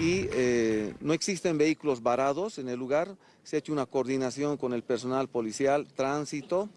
y eh, no existen vehículos varados en el lugar, se ha hecho una coordinación con el personal policial, tránsito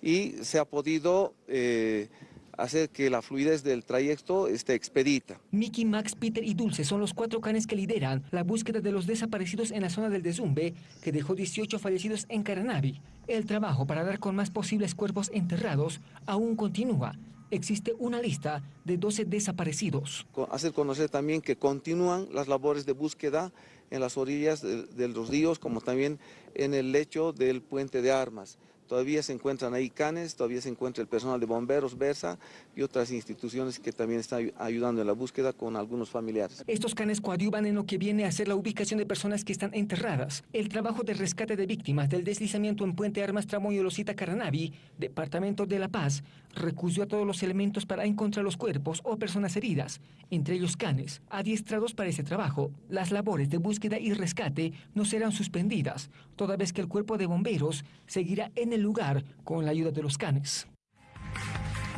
y se ha podido eh, hacer que la fluidez del trayecto esté expedita. Mickey, Max, Peter y Dulce son los cuatro canes que lideran la búsqueda de los desaparecidos en la zona del Desumbe, que dejó 18 fallecidos en Caranavi. El trabajo para dar con más posibles cuerpos enterrados aún continúa. Existe una lista de 12 desaparecidos. Hacer conocer también que continúan las labores de búsqueda en las orillas de, de los ríos, como también en el lecho del puente de armas. Todavía se encuentran ahí canes, todavía se encuentra el personal de bomberos, Versa y otras instituciones que también están ayudando en la búsqueda con algunos familiares. Estos canes coadyuvan en lo que viene a ser la ubicación de personas que están enterradas. El trabajo de rescate de víctimas del deslizamiento en Puente Armas Tramo Yolosita Caranavi, Departamento de La Paz, recurrió a todos los elementos para encontrar los cuerpos o personas heridas, entre ellos canes, adiestrados para ese trabajo. Las labores de búsqueda y rescate no serán suspendidas, toda vez que el cuerpo de bomberos seguirá en el lugar con la ayuda de los canes.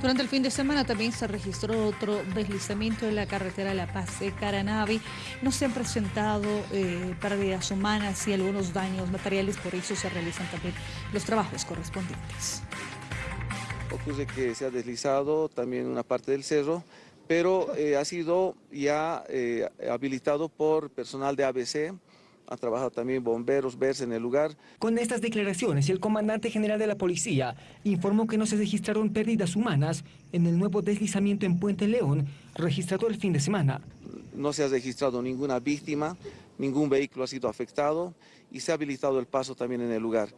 Durante el fin de semana también se registró otro deslizamiento en la carretera La Paz de Caranavi. No se han presentado eh, pérdidas humanas y algunos daños materiales, por eso se realizan también los trabajos correspondientes. Ocurre que se ha deslizado también una parte del cerro, pero eh, ha sido ya eh, habilitado por personal de ABC, ha trabajado también bomberos, verse en el lugar. Con estas declaraciones, el comandante general de la policía informó que no se registraron pérdidas humanas en el nuevo deslizamiento en Puente León, registrado el fin de semana. No se ha registrado ninguna víctima, ningún vehículo ha sido afectado y se ha habilitado el paso también en el lugar.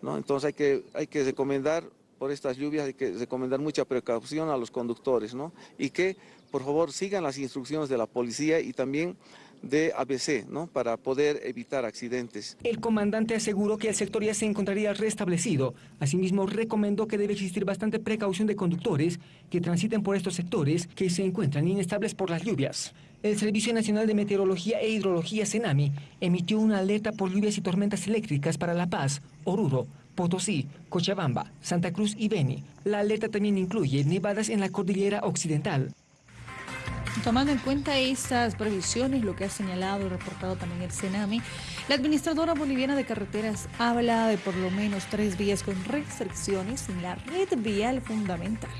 ¿no? Entonces hay que, hay que recomendar, por estas lluvias, hay que recomendar mucha precaución a los conductores ¿no? y que por favor sigan las instrucciones de la policía y también de ABC, ¿no? para poder evitar accidentes. El comandante aseguró que el sector ya se encontraría restablecido. Asimismo, recomendó que debe existir bastante precaución de conductores que transiten por estos sectores que se encuentran inestables por las lluvias. El Servicio Nacional de Meteorología e Hidrología, CENAMI, emitió una alerta por lluvias y tormentas eléctricas para La Paz, Oruro, Potosí, Cochabamba, Santa Cruz y Beni. La alerta también incluye nevadas en la cordillera occidental. Tomando en cuenta estas previsiones, lo que ha señalado y reportado también el CENAMI, la administradora boliviana de carreteras habla de por lo menos tres vías con restricciones en la red vial fundamental.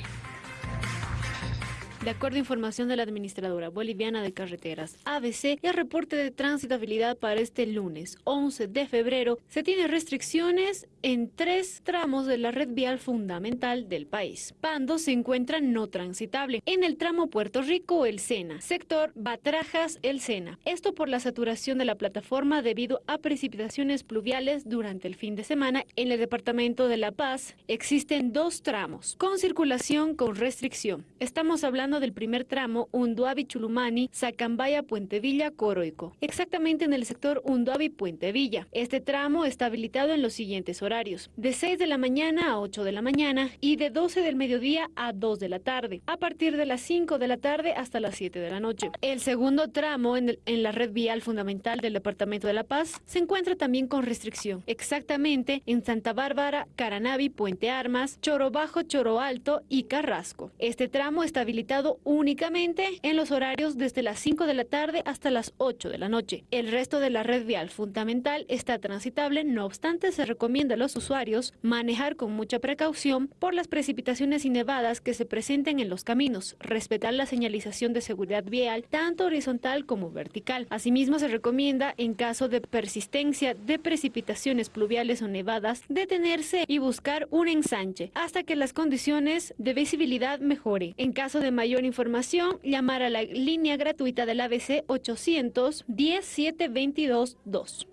De acuerdo a información de la Administradora Boliviana de Carreteras, ABC, el reporte de transitabilidad para este lunes 11 de febrero se tiene restricciones en tres tramos de la red vial fundamental del país. Pando se encuentra no transitable en el tramo Puerto Rico El Sena, sector Batrajas El Sena. Esto por la saturación de la plataforma debido a precipitaciones pluviales durante el fin de semana en el departamento de La Paz. Existen dos tramos con circulación con restricción. Estamos hablando del primer tramo Unduabi-Chulumani, Sacambaya, Puente Villa, Coroico, exactamente en el sector Unduabi-Puente Villa. Este tramo está habilitado en los siguientes horarios, de 6 de la mañana a 8 de la mañana y de 12 del mediodía a 2 de la tarde, a partir de las 5 de la tarde hasta las 7 de la noche. El segundo tramo en, en la red vial fundamental del Departamento de La Paz se encuentra también con restricción, exactamente en Santa Bárbara, Caranavi, Puente Armas, Choro Bajo, Choro Alto y Carrasco. Este tramo está habilitado únicamente en los horarios desde las 5 de la tarde hasta las 8 de la noche. El resto de la red vial fundamental está transitable, no obstante se recomienda a los usuarios manejar con mucha precaución por las precipitaciones y nevadas que se presenten en los caminos, respetar la señalización de seguridad vial tanto horizontal como vertical. Asimismo se recomienda en caso de persistencia de precipitaciones pluviales o nevadas detenerse y buscar un ensanche hasta que las condiciones de visibilidad mejore. En caso de mayor mayor información, llamar a la línea gratuita del ABC 810 722 2.